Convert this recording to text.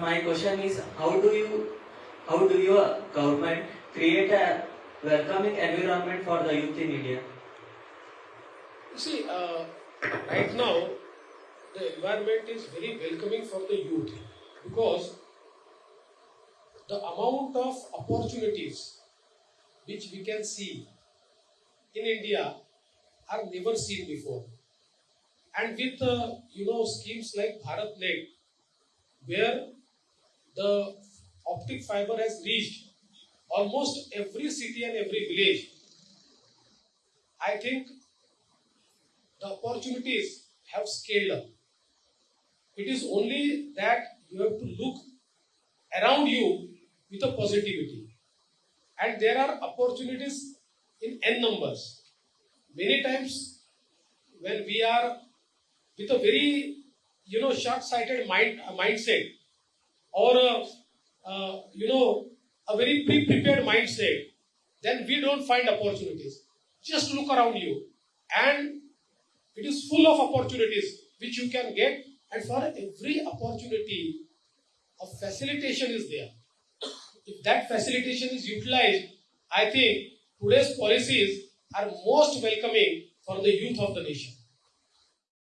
my question is how do you how do your government create a welcoming environment for the youth in India? You see, uh, right now, the environment is very welcoming for the youth because the amount of opportunities which we can see in India are never seen before. And with uh, you know schemes like BharatNet, where the optic fiber has reached almost every city and every village, I think the opportunities have scaled up. It is only that you have to look around you with a positivity. And there are opportunities in n numbers. Many times, when we are with a very, you know, short-sighted mind uh, mindset, or a, uh, you know, a very pre-prepared mindset, then we don't find opportunities. Just look around you, and it is full of opportunities which you can get, and for every opportunity, a facilitation is there. If that facilitation is utilized, I think today's policies are most welcoming for the youth of the nation.